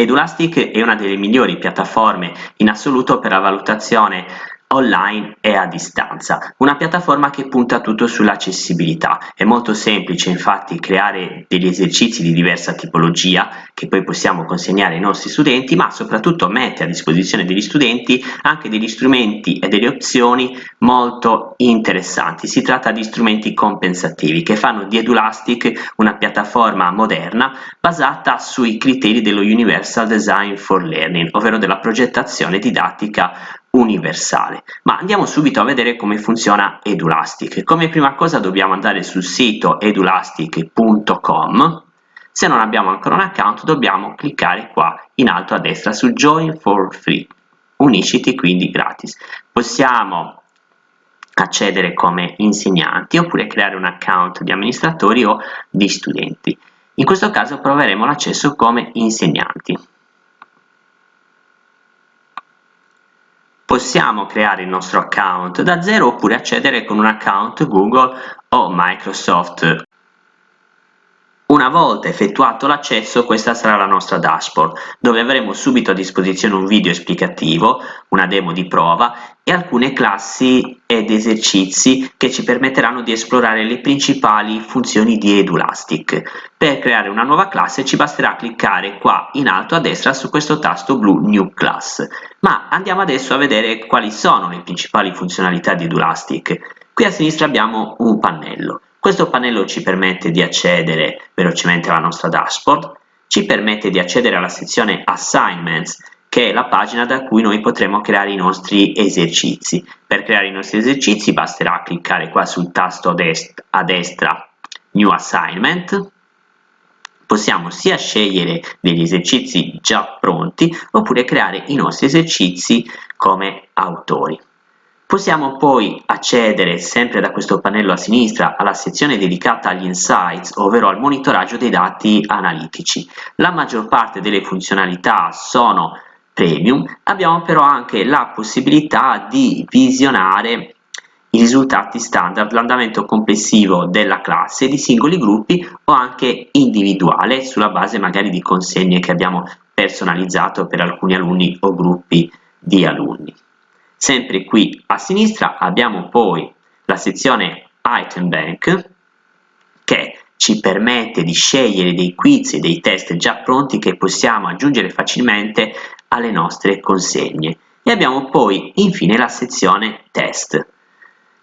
Edulastic è una delle migliori piattaforme in assoluto per la valutazione online e a distanza, una piattaforma che punta tutto sull'accessibilità. È molto semplice infatti creare degli esercizi di diversa tipologia che poi possiamo consegnare ai nostri studenti, ma soprattutto mette a disposizione degli studenti anche degli strumenti e delle opzioni molto interessanti. Si tratta di strumenti compensativi che fanno di Edulastic una piattaforma moderna basata sui criteri dello Universal Design for Learning, ovvero della progettazione didattica universale. Ma andiamo subito a vedere come funziona Edulastic. Come prima cosa dobbiamo andare sul sito edulastic.com. Se non abbiamo ancora un account dobbiamo cliccare qua in alto a destra su Join for Free. Unisciti quindi gratis. Possiamo accedere come insegnanti oppure creare un account di amministratori o di studenti. In questo caso proveremo l'accesso come insegnanti. Possiamo creare il nostro account da zero oppure accedere con un account Google o Microsoft una volta effettuato l'accesso questa sarà la nostra dashboard, dove avremo subito a disposizione un video esplicativo, una demo di prova e alcune classi ed esercizi che ci permetteranno di esplorare le principali funzioni di Edulastic. Per creare una nuova classe ci basterà cliccare qua in alto a destra su questo tasto blu New Class. Ma andiamo adesso a vedere quali sono le principali funzionalità di Edulastic. Qui a sinistra abbiamo un pannello. Questo pannello ci permette di accedere velocemente alla nostra dashboard, ci permette di accedere alla sezione Assignments, che è la pagina da cui noi potremo creare i nostri esercizi. Per creare i nostri esercizi basterà cliccare qua sul tasto dest a destra New Assignment, possiamo sia scegliere degli esercizi già pronti oppure creare i nostri esercizi come autori. Possiamo poi accedere sempre da questo pannello a sinistra alla sezione dedicata agli insights, ovvero al monitoraggio dei dati analitici. La maggior parte delle funzionalità sono premium, abbiamo però anche la possibilità di visionare i risultati standard, l'andamento complessivo della classe, di singoli gruppi o anche individuale, sulla base magari di consegne che abbiamo personalizzato per alcuni alunni o gruppi di alunni. Sempre qui a sinistra abbiamo poi la sezione Item Bank che ci permette di scegliere dei quiz e dei test già pronti che possiamo aggiungere facilmente alle nostre consegne. E abbiamo poi infine la sezione test.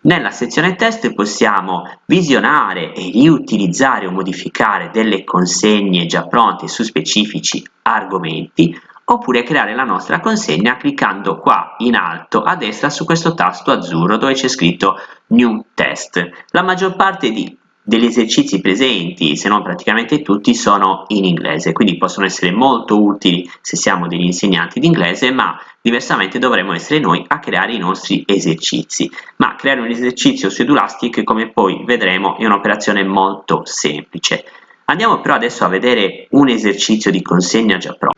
Nella sezione test possiamo visionare e riutilizzare o modificare delle consegne già pronte su specifici argomenti oppure creare la nostra consegna cliccando qua in alto a destra su questo tasto azzurro dove c'è scritto New Test. La maggior parte di, degli esercizi presenti, se non praticamente tutti, sono in inglese, quindi possono essere molto utili se siamo degli insegnanti di inglese, ma diversamente dovremo essere noi a creare i nostri esercizi. Ma creare un esercizio su Edulastic, come poi vedremo, è un'operazione molto semplice. Andiamo però adesso a vedere un esercizio di consegna già pronto.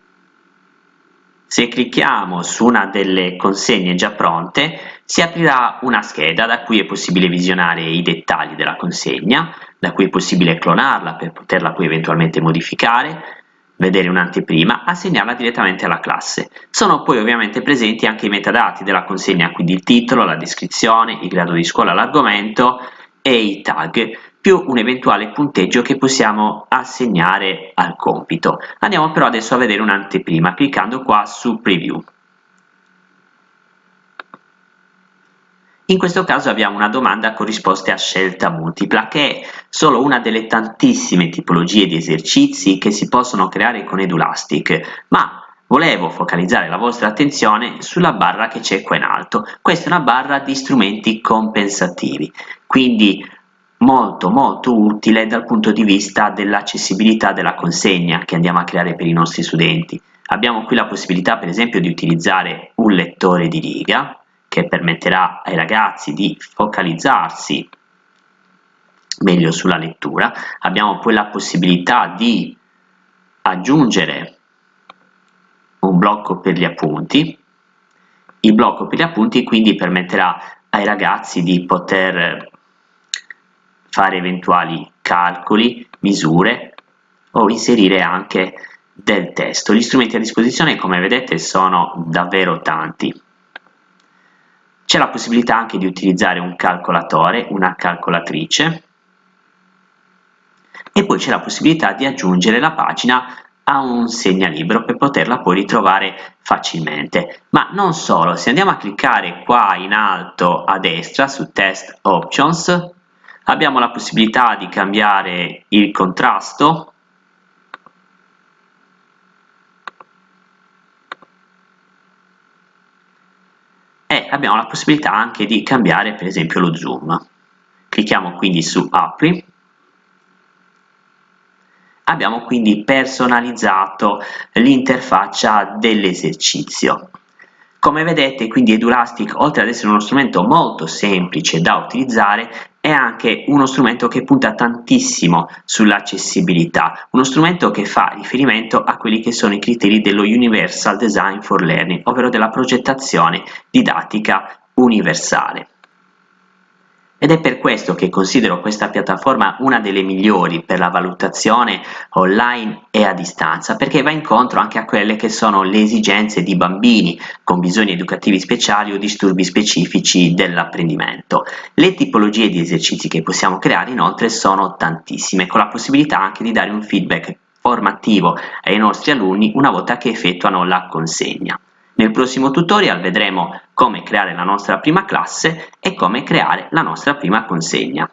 Se clicchiamo su una delle consegne già pronte, si aprirà una scheda da cui è possibile visionare i dettagli della consegna, da cui è possibile clonarla per poterla poi eventualmente modificare, vedere un'anteprima, assegnarla direttamente alla classe. Sono poi ovviamente presenti anche i metadati della consegna, quindi il titolo, la descrizione, il grado di scuola, l'argomento e i tag più un eventuale punteggio che possiamo assegnare al compito. Andiamo però adesso a vedere un'anteprima cliccando qua su Preview. In questo caso abbiamo una domanda con risposte a scelta multipla, che è solo una delle tantissime tipologie di esercizi che si possono creare con Edulastic, ma volevo focalizzare la vostra attenzione sulla barra che c'è qua in alto. Questa è una barra di strumenti compensativi, quindi molto molto utile dal punto di vista dell'accessibilità della consegna che andiamo a creare per i nostri studenti. Abbiamo qui la possibilità per esempio di utilizzare un lettore di riga che permetterà ai ragazzi di focalizzarsi meglio sulla lettura. Abbiamo poi la possibilità di aggiungere un blocco per gli appunti. Il blocco per gli appunti quindi permetterà ai ragazzi di poter fare eventuali calcoli, misure o inserire anche del testo. Gli strumenti a disposizione, come vedete, sono davvero tanti. C'è la possibilità anche di utilizzare un calcolatore, una calcolatrice, e poi c'è la possibilità di aggiungere la pagina a un segnalibro per poterla poi ritrovare facilmente. Ma non solo, se andiamo a cliccare qua in alto a destra su Test Options, abbiamo la possibilità di cambiare il contrasto, e abbiamo la possibilità anche di cambiare per esempio lo zoom. Clicchiamo quindi su Apri abbiamo quindi personalizzato l'interfaccia dell'esercizio. Come vedete quindi Edulastic oltre ad essere uno strumento molto semplice da utilizzare è anche uno strumento che punta tantissimo sull'accessibilità, uno strumento che fa riferimento a quelli che sono i criteri dello Universal Design for Learning, ovvero della progettazione didattica universale ed è per questo che considero questa piattaforma una delle migliori per la valutazione online e a distanza, perché va incontro anche a quelle che sono le esigenze di bambini con bisogni educativi speciali o disturbi specifici dell'apprendimento. Le tipologie di esercizi che possiamo creare inoltre sono tantissime, con la possibilità anche di dare un feedback formativo ai nostri alunni una volta che effettuano la consegna. Nel prossimo tutorial vedremo come creare la nostra prima classe e come creare la nostra prima consegna.